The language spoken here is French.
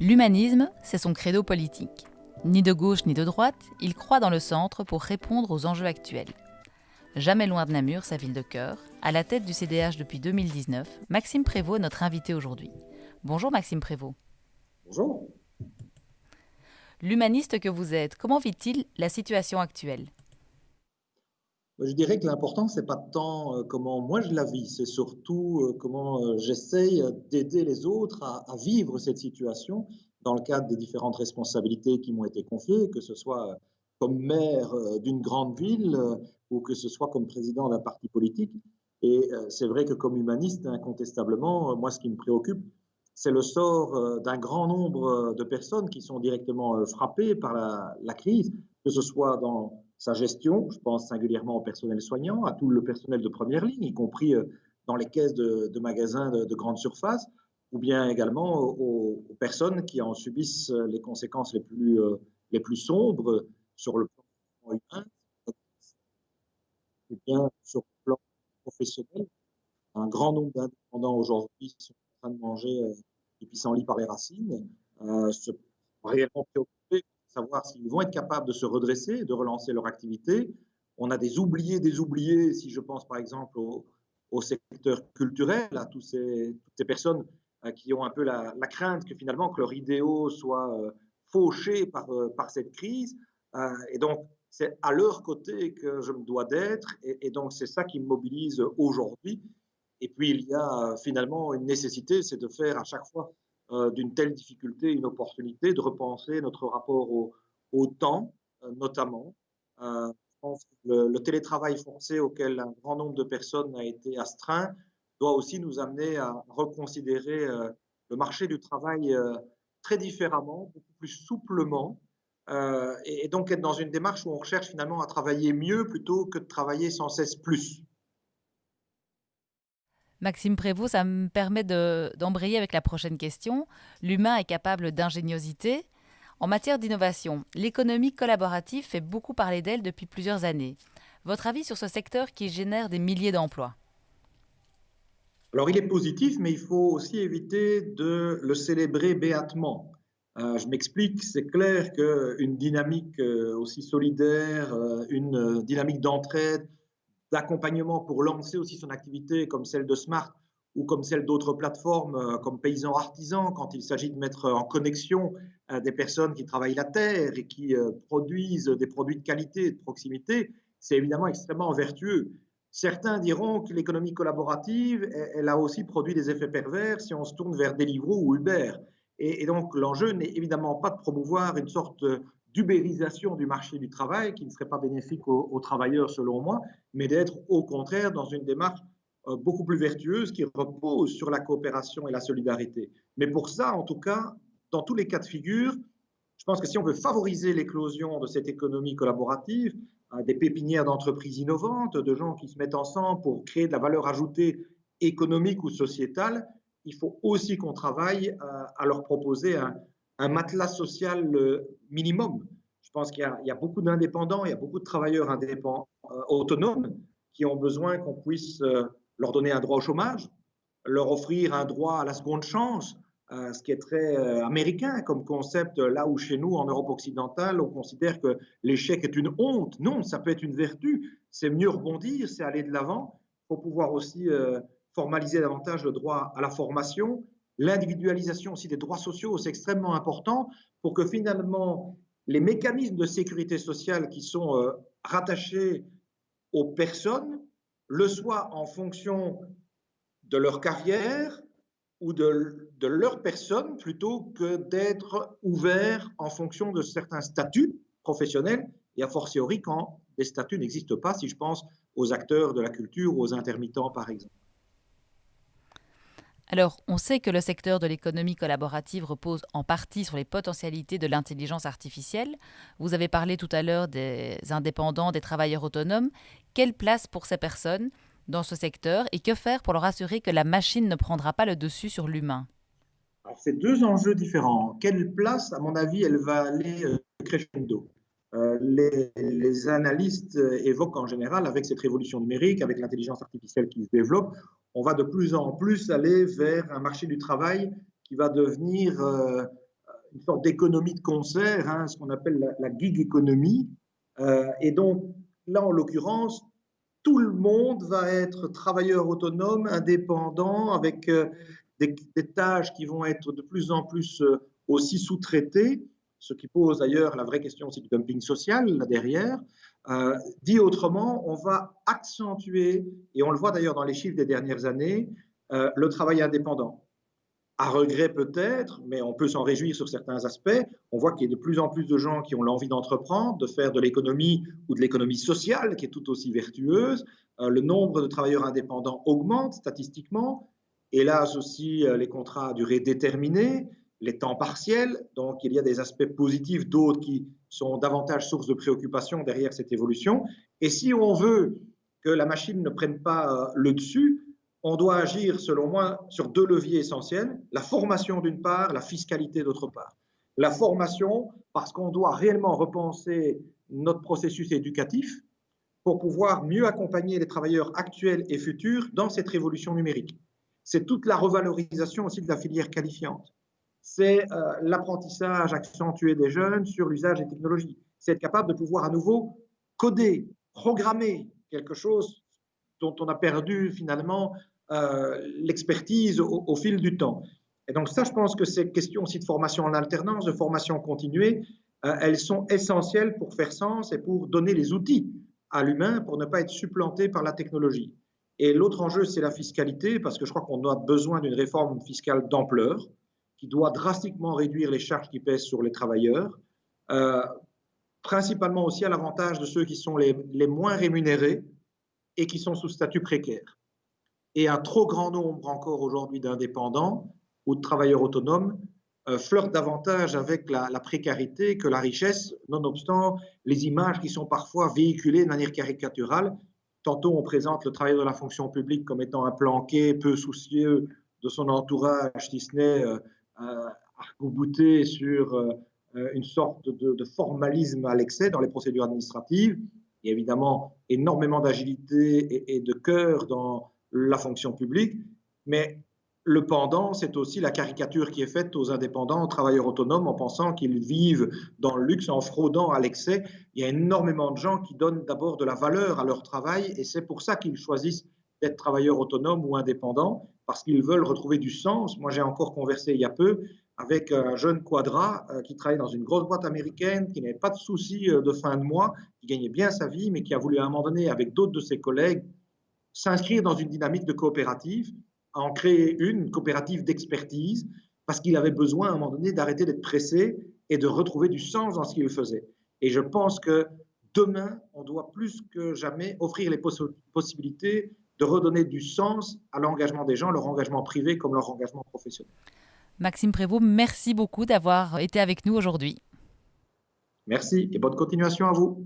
L'humanisme, c'est son credo politique. Ni de gauche ni de droite, il croit dans le centre pour répondre aux enjeux actuels. Jamais loin de Namur, sa ville de cœur, à la tête du CDH depuis 2019, Maxime Prévost est notre invité aujourd'hui. Bonjour Maxime Prévost. Bonjour. L'humaniste que vous êtes, comment vit-il la situation actuelle? Je dirais que l'important, c'est pas tant euh, comment moi je la vis, c'est surtout euh, comment euh, j'essaye d'aider les autres à, vivre cette situation dans le cadre des différentes responsabilités qui m'ont été confiées, que ce soit comme maire d'une grande ville ou que ce soit comme président d'un parti politique. Et c'est vrai que comme humaniste, incontestablement, moi, ce qui me préoccupe, c'est le sort d'un grand nombre de personnes qui sont directement frappées par la, crise, que ce soit dans sa gestion, je pense singulièrement au personnel soignant, à tout le personnel de première ligne, y compris dans les caisses de, magasins de, de, grande surface, ou bien également aux, aux, personnes qui en subissent les conséquences les plus, les plus sombres sur le plan humain, et bien sur le plan professionnel. Un grand nombre d'indépendants aujourd'hui sont en train de manger euh, des pissenlits par les racines, euh, se réellement préoccupés de savoir s'ils vont être capables de se redresser, de relancer leur activité. On a des oubliés, des oubliés, si je pense par exemple au, secteur culturel, à toutes ces personnes euh, qui ont un peu la, crainte que finalement que leur idéaux soient euh, fauchés par, euh, par cette crise. et donc, c'est à leur côté que je me dois d'être, et, donc c'est ça qui me mobilise aujourd'hui. Et puis il y a finalement une nécessité, c'est de faire à chaque fois d'une telle difficulté une opportunité de repenser notre rapport au, temps, euh, notamment. Euh, le, télétravail forcé auquel un grand nombre de personnes a été astreint doit aussi nous amener à reconsidérer le marché du travail très différemment, beaucoup plus souplement, euh, et, et, donc être dans une démarche où on recherche finalement à travailler mieux plutôt que de travailler sans cesse plus. Maxime Prévost, ça me permet d'embrayer de, avec la prochaine question. L'humain est capable d'ingéniosité. En matière d'innovation, l'économie collaborative fait beaucoup parler d'elle depuis plusieurs années. Votre avis sur ce secteur qui génère des milliers d'emplois? Alors il est positif, mais il faut aussi éviter de le célébrer béatement. Euh, je m'explique, c'est clair qu'une dynamique euh, aussi solidaire, euh, une dynamique d'entraide, d'accompagnement pour lancer aussi son activité comme celle de Smart ou comme celle d'autres plateformes comme Paysans Artisans, quand il s'agit de mettre en connexion des personnes qui travaillent la terre et qui produisent des produits de qualité et de proximité, c'est évidemment extrêmement vertueux. Certains diront que l'économie collaborative, elle a aussi produit des effets pervers si on se tourne vers Deliveroo ou Uber. Et donc, l'enjeu n'est évidemment pas de promouvoir une sorte d'ubérisation du marché du travail qui ne serait pas bénéfique aux, travailleurs, selon moi, mais d'être au contraire dans une démarche euh, beaucoup plus vertueuse qui repose sur la coopération et la solidarité. Mais pour ça, en tout cas, dans tous les cas de figure, je pense que si on veut favoriser l'éclosion de cette économie collaborative, euh, des pépinières d'entreprises innovantes, de gens qui se mettent ensemble pour créer de la valeur ajoutée économique ou sociétale, il faut aussi qu'on travaille à, à, leur proposer un, un matelas social minimum. Je pense qu'il y, a beaucoup d'indépendants, il y a beaucoup de travailleurs indépendants, euh, autonomes qui ont besoin qu'on puisse euh, leur donner un droit au chômage, leur offrir un droit à la seconde chance, euh, ce qui est très euh, américain comme concept, là où chez nous, en Europe occidentale, on considère que l'échec est une honte. Non, ça peut être une vertu. C'est mieux rebondir, c'est aller de l'avant. Il faut pouvoir aussi euh, formaliser davantage le droit à la formation, l'individualisation aussi des droits sociaux, c'est extrêmement important pour que finalement les mécanismes de sécurité sociale qui sont euh, rattachés aux personnes le soient en fonction de leur carrière ou de, de leur personne plutôt que d'être ouverts en fonction de certains statuts professionnels et a fortiori quand des statuts n'existent pas, si je pense aux acteurs de la culture ou aux intermittents par exemple. Alors, on sait que le secteur de l'économie collaborative repose en partie sur les potentialités de l'intelligence artificielle. Vous avez parlé tout à l'heure des indépendants, des travailleurs autonomes. Quelle place pour ces personnes dans ce secteur et que faire pour leur assurer que la machine ne prendra pas le dessus sur l'humain? C'est deux enjeux différents. Quelle place, à mon avis, elle va aller euh, crescendo? Les, les, analystes évoquent en général, avec cette révolution numérique, avec l'intelligence artificielle qui se développe, on va de plus en plus aller vers un marché du travail qui va devenir euh, une sorte d'économie de concert, hein, ce qu'on appelle la, gig économie. et donc, là, en l'occurrence, tout le monde va être travailleur autonome, indépendant, avec des, tâches qui vont être de plus en plus aussi sous-traitées, ce qui pose d'ailleurs la vraie question aussi du dumping social là derrière. Euh, dit autrement, on va accentuer, et on le voit d'ailleurs dans les chiffres des dernières années, euh, le travail indépendant. À regret peut-être, mais on peut s'en réjouir sur certains aspects. On voit qu'il y a de plus en plus de gens qui ont l'envie d'entreprendre, de faire de l'économie ou de l'économie sociale, qui est tout aussi vertueuse. Euh, le nombre de travailleurs indépendants augmente statistiquement. Hélas aussi, les contrats à durée déterminée les temps partiels. Donc, il y a des aspects positifs, d'autres qui sont davantage source de préoccupation derrière cette évolution. Et si on veut que la machine ne prenne pas euh, le dessus, on doit agir, selon moi, sur deux leviers essentiels. La formation d'une part, la fiscalité d'autre part. La formation, parce qu'on doit réellement repenser notre processus éducatif pour pouvoir mieux accompagner les travailleurs actuels et futurs dans cette révolution numérique. C'est toute la revalorisation aussi de la filière qualifiante c'est euh, l'apprentissage accentué des jeunes sur l'usage des technologies. C'est être capable de pouvoir à nouveau coder, programmer quelque chose dont on a perdu finalement euh, l'expertise au, fil du temps. Et donc ça, je pense que ces questions aussi de formation en alternance, de formation continuée, euh, elles sont essentielles pour faire sens et pour donner les outils à l'humain pour ne pas être supplanté par la technologie. Et l'autre enjeu, c'est la fiscalité, parce que je crois qu'on a besoin d'une réforme fiscale d'ampleur qui doit drastiquement réduire les charges qui pèsent sur les travailleurs, euh, principalement aussi à l'avantage de ceux qui sont les, moins rémunérés et qui sont sous statut précaire. Et un trop grand nombre encore aujourd'hui d'indépendants ou de travailleurs autonomes euh, flirtent davantage avec la, précarité que la richesse, nonobstant les images qui sont parfois véhiculées de manière caricaturale. Tantôt on présente le travail de la fonction publique comme étant un planqué peu soucieux de son entourage, si ce n'est euh, arc sur euh, une sorte de, formalisme à l'excès dans les procédures administratives. Il y a évidemment énormément d'agilité et, de cœur dans la fonction publique, mais le pendant, c'est aussi la caricature qui est faite aux indépendants, aux travailleurs autonomes, en pensant qu'ils vivent dans le luxe, en fraudant à l'excès. Il y a énormément de gens qui donnent d'abord de la valeur à leur travail, et c'est pour ça qu'ils choisissent d'être travailleurs autonomes ou indépendants parce qu'ils veulent retrouver du sens. Moi, j'ai encore conversé il y a peu avec un jeune quadra euh, qui travaillait dans une grosse boîte américaine, qui n'avait pas de soucis euh, de fin de mois, qui gagnait bien sa vie, mais qui a voulu à un moment donné, avec d'autres de ses collègues, s'inscrire dans une dynamique de coopérative, en créer une, une coopérative d'expertise, parce qu'il avait besoin à un moment donné d'arrêter d'être pressé et de retrouver du sens dans ce qu'il faisait. Et je pense que demain, on doit plus que jamais offrir les possibilités de redonner du sens à l'engagement des gens, leur engagement privé comme leur engagement professionnel. Maxime Prévost, merci beaucoup d'avoir été avec nous aujourd'hui. Merci et bonne continuation à vous.